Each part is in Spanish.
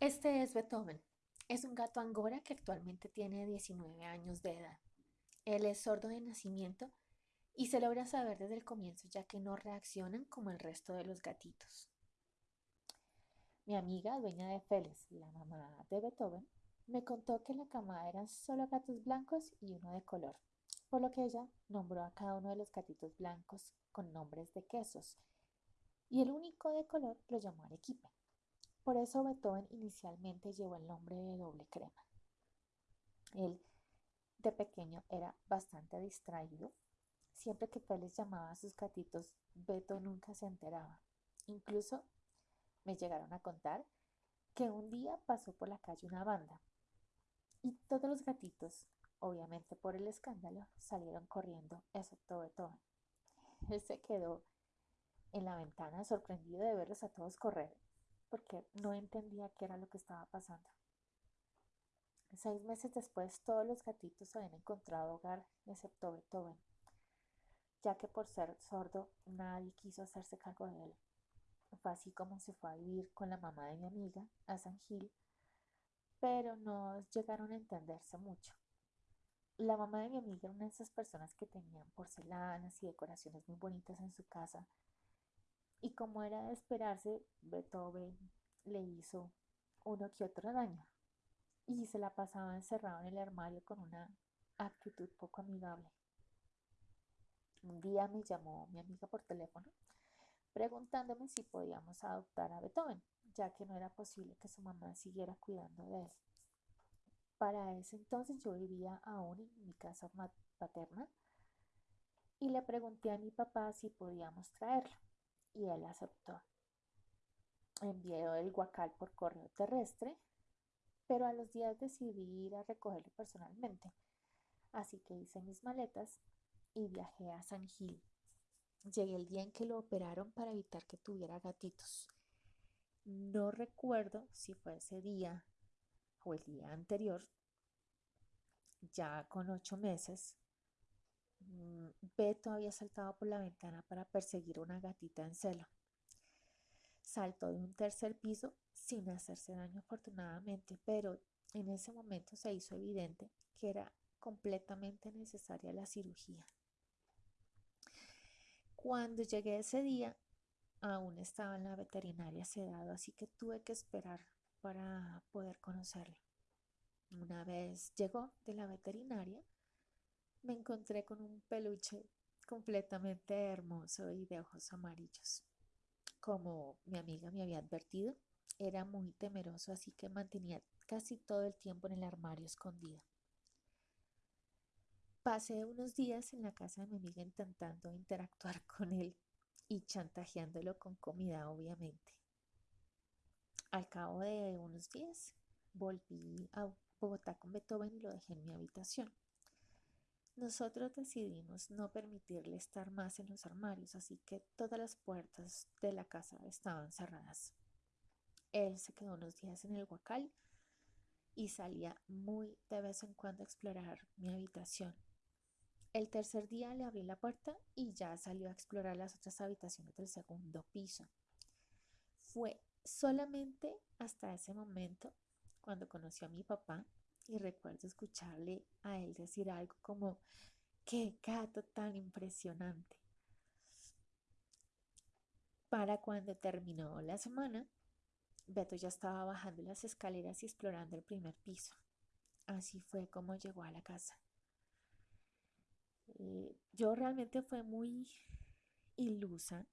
Este es Beethoven. Es un gato angora que actualmente tiene 19 años de edad. Él es sordo de nacimiento y se logra saber desde el comienzo ya que no reaccionan como el resto de los gatitos. Mi amiga, dueña de Félix, la mamá de Beethoven, me contó que en la camada eran solo gatos blancos y uno de color, por lo que ella nombró a cada uno de los gatitos blancos con nombres de quesos y el único de color lo llamó Arequipe. Por eso Beethoven inicialmente llevó el nombre de doble crema. Él de pequeño era bastante distraído. Siempre que Félix llamaba a sus gatitos, Beto nunca se enteraba. Incluso me llegaron a contar que un día pasó por la calle una banda y todos los gatitos, obviamente por el escándalo, salieron corriendo, excepto Beethoven. Él se quedó en la ventana sorprendido de verlos a todos correr, porque no entendía qué era lo que estaba pasando. Seis meses después, todos los gatitos habían encontrado hogar, excepto Beethoven, ya que por ser sordo nadie quiso hacerse cargo de él. Fue así como se fue a vivir con la mamá de mi amiga a San Gil, pero no llegaron a entenderse mucho. La mamá de mi amiga era una de esas personas que tenían porcelanas y decoraciones muy bonitas en su casa, y como era de esperarse, Beethoven le hizo uno que otro daño y se la pasaba encerrado en el armario con una actitud poco amigable. Un día me llamó mi amiga por teléfono preguntándome si podíamos adoptar a Beethoven, ya que no era posible que su mamá siguiera cuidando de él. Para ese entonces yo vivía aún en mi casa paterna y le pregunté a mi papá si podíamos traerlo y él aceptó. Envió el guacal por correo terrestre, pero a los días decidí ir a recogerlo personalmente. Así que hice mis maletas y viajé a San Gil. Llegué el día en que lo operaron para evitar que tuviera gatitos. No recuerdo si fue ese día o el día anterior. Ya con ocho meses, Beto había saltado por la ventana para perseguir una gatita en celo. Saltó de un tercer piso sin hacerse daño afortunadamente, pero en ese momento se hizo evidente que era completamente necesaria la cirugía. Cuando llegué ese día, aún estaba en la veterinaria sedado, así que tuve que esperar para poder conocerlo. Una vez llegó de la veterinaria, me encontré con un peluche completamente hermoso y de ojos amarillos. Como mi amiga me había advertido, era muy temeroso, así que mantenía casi todo el tiempo en el armario escondido. Pasé unos días en la casa de mi amiga intentando interactuar con él y chantajeándolo con comida, obviamente. Al cabo de unos días, volví a Bogotá con Beethoven y lo dejé en mi habitación. Nosotros decidimos no permitirle estar más en los armarios, así que todas las puertas de la casa estaban cerradas. Él se quedó unos días en el huacal y salía muy de vez en cuando a explorar mi habitación. El tercer día le abrí la puerta y ya salió a explorar las otras habitaciones del segundo piso. Fue solamente hasta ese momento cuando conoció a mi papá y recuerdo escucharle a él decir algo como, qué gato tan impresionante. Para cuando terminó la semana, Beto ya estaba bajando las escaleras y explorando el primer piso. Así fue como llegó a la casa. Eh, yo realmente fue muy ilusa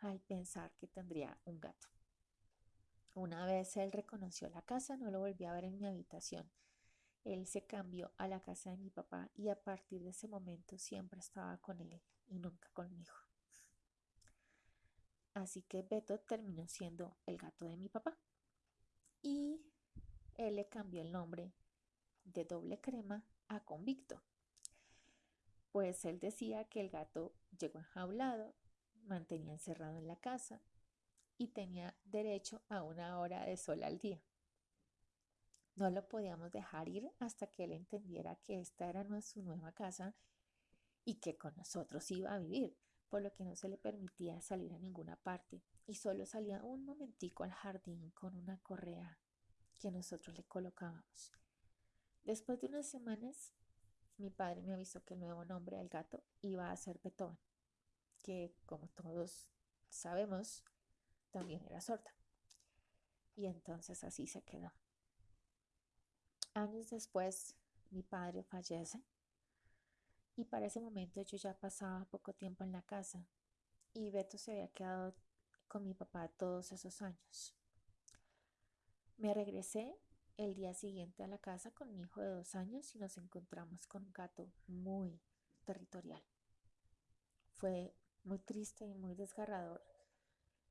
al pensar que tendría un gato. Una vez él reconoció la casa, no lo volví a ver en mi habitación él se cambió a la casa de mi papá y a partir de ese momento siempre estaba con él y nunca conmigo. Así que Beto terminó siendo el gato de mi papá. Y él le cambió el nombre de doble crema a convicto. Pues él decía que el gato llegó enjaulado, mantenía encerrado en la casa y tenía derecho a una hora de sol al día. No lo podíamos dejar ir hasta que él entendiera que esta era su nueva casa y que con nosotros iba a vivir, por lo que no se le permitía salir a ninguna parte y solo salía un momentico al jardín con una correa que nosotros le colocábamos. Después de unas semanas, mi padre me avisó que el nuevo nombre del gato iba a ser Beethoven, que como todos sabemos, también era sorda. Y entonces así se quedó. Años después, mi padre fallece y para ese momento yo ya pasaba poco tiempo en la casa y Beto se había quedado con mi papá todos esos años. Me regresé el día siguiente a la casa con mi hijo de dos años y nos encontramos con un gato muy territorial. Fue muy triste y muy desgarrador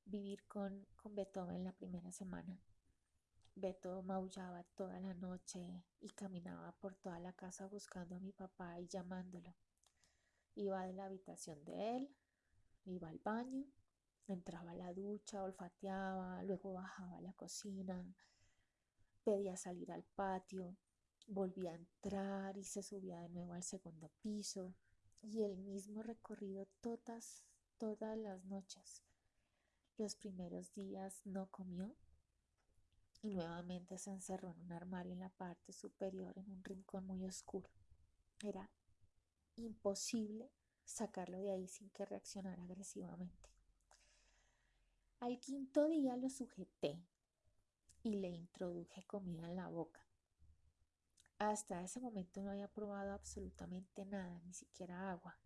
vivir con, con Beethoven la primera semana. Beto maullaba toda la noche y caminaba por toda la casa buscando a mi papá y llamándolo. Iba de la habitación de él, iba al baño, entraba a la ducha, olfateaba, luego bajaba a la cocina, pedía salir al patio, volvía a entrar y se subía de nuevo al segundo piso y el mismo recorrido todas, todas las noches. Los primeros días no comió y nuevamente se encerró en un armario en la parte superior en un rincón muy oscuro. Era imposible sacarlo de ahí sin que reaccionara agresivamente. Al quinto día lo sujeté y le introduje comida en la boca. Hasta ese momento no había probado absolutamente nada, ni siquiera agua,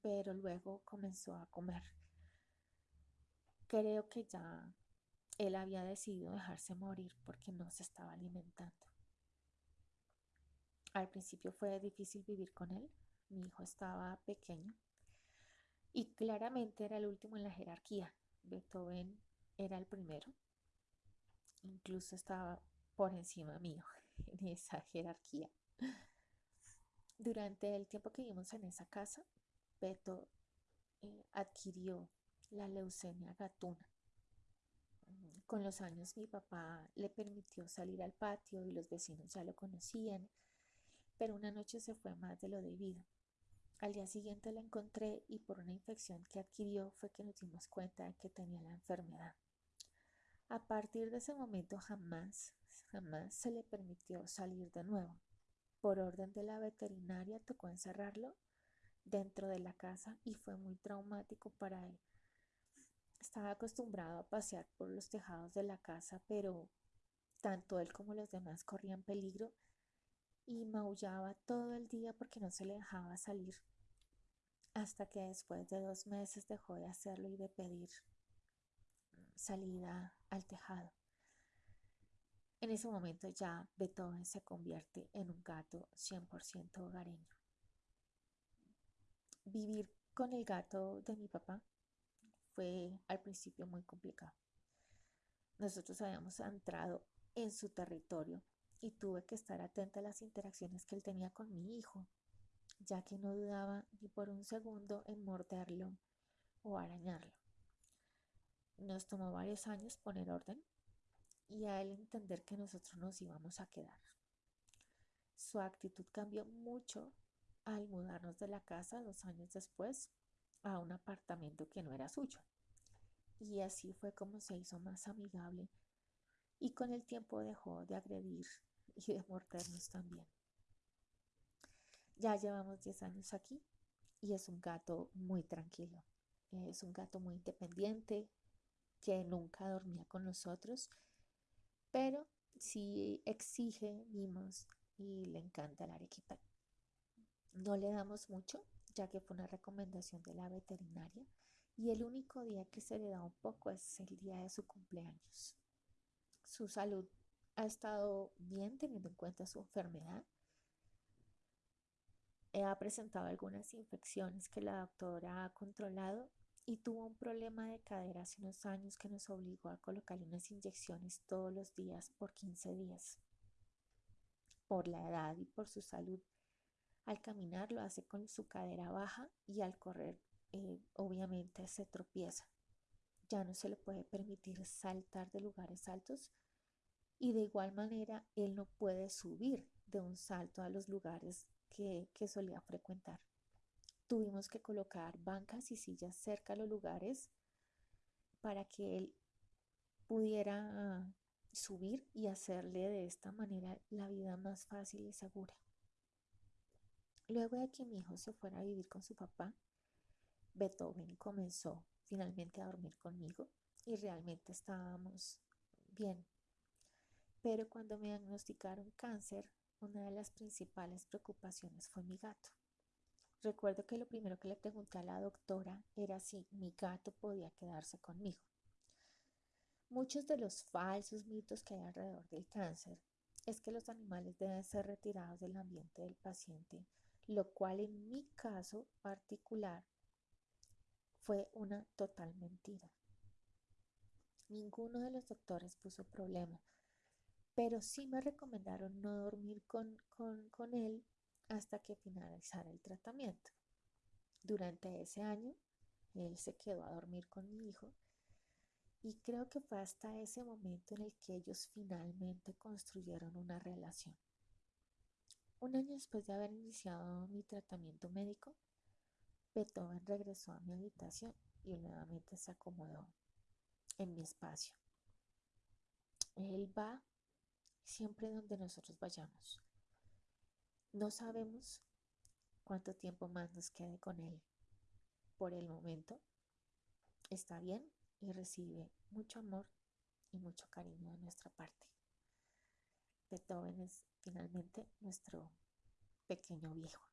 pero luego comenzó a comer. Creo que ya él había decidido dejarse morir porque no se estaba alimentando. Al principio fue difícil vivir con él. Mi hijo estaba pequeño y claramente era el último en la jerarquía. Beethoven era el primero. Incluso estaba por encima mío en esa jerarquía. Durante el tiempo que vivimos en esa casa, Beto eh, adquirió la leucemia gatuna con los años mi papá le permitió salir al patio y los vecinos ya lo conocían, pero una noche se fue más de lo debido. Al día siguiente la encontré y por una infección que adquirió fue que nos dimos cuenta de que tenía la enfermedad. A partir de ese momento jamás, jamás se le permitió salir de nuevo. Por orden de la veterinaria tocó encerrarlo dentro de la casa y fue muy traumático para él estaba acostumbrado a pasear por los tejados de la casa, pero tanto él como los demás corrían peligro y maullaba todo el día porque no se le dejaba salir, hasta que después de dos meses dejó de hacerlo y de pedir salida al tejado. En ese momento ya Beethoven se convierte en un gato 100% hogareño. Vivir con el gato de mi papá fue al principio muy complicado. Nosotros habíamos entrado en su territorio y tuve que estar atenta a las interacciones que él tenía con mi hijo, ya que no dudaba ni por un segundo en morderlo o arañarlo. Nos tomó varios años poner orden y a él entender que nosotros nos íbamos a quedar. Su actitud cambió mucho al mudarnos de la casa dos años después a un apartamento que no era suyo. Y así fue como se hizo más amigable y con el tiempo dejó de agredir y de mordernos también. Ya llevamos 10 años aquí y es un gato muy tranquilo. Es un gato muy independiente que nunca dormía con nosotros, pero sí exige mimos y le encanta el arequipa. No le damos mucho, ya que fue una recomendación de la veterinaria y el único día que se le da un poco es el día de su cumpleaños. Su salud ha estado bien teniendo en cuenta su enfermedad. Ha presentado algunas infecciones que la doctora ha controlado y tuvo un problema de cadera hace unos años que nos obligó a colocarle unas inyecciones todos los días por 15 días. Por la edad y por su salud al caminar lo hace con su cadera baja y al correr eh, obviamente se tropieza. Ya no se le puede permitir saltar de lugares altos y de igual manera él no puede subir de un salto a los lugares que, que solía frecuentar. Tuvimos que colocar bancas y sillas cerca a los lugares para que él pudiera subir y hacerle de esta manera la vida más fácil y segura. Luego de que mi hijo se fuera a vivir con su papá, Beethoven comenzó finalmente a dormir conmigo y realmente estábamos bien. Pero cuando me diagnosticaron cáncer, una de las principales preocupaciones fue mi gato. Recuerdo que lo primero que le pregunté a la doctora era si mi gato podía quedarse conmigo. Muchos de los falsos mitos que hay alrededor del cáncer es que los animales deben ser retirados del ambiente del paciente lo cual en mi caso particular fue una total mentira. Ninguno de los doctores puso problema, pero sí me recomendaron no dormir con, con él hasta que finalizara el tratamiento. Durante ese año, él se quedó a dormir con mi hijo y creo que fue hasta ese momento en el que ellos finalmente construyeron una relación. Un año después de haber iniciado mi tratamiento médico, Beethoven regresó a mi habitación y nuevamente se acomodó en mi espacio. Él va siempre donde nosotros vayamos. No sabemos cuánto tiempo más nos quede con él. Por el momento está bien y recibe mucho amor y mucho cariño de nuestra parte. Beethoven es finalmente nuestro pequeño viejo.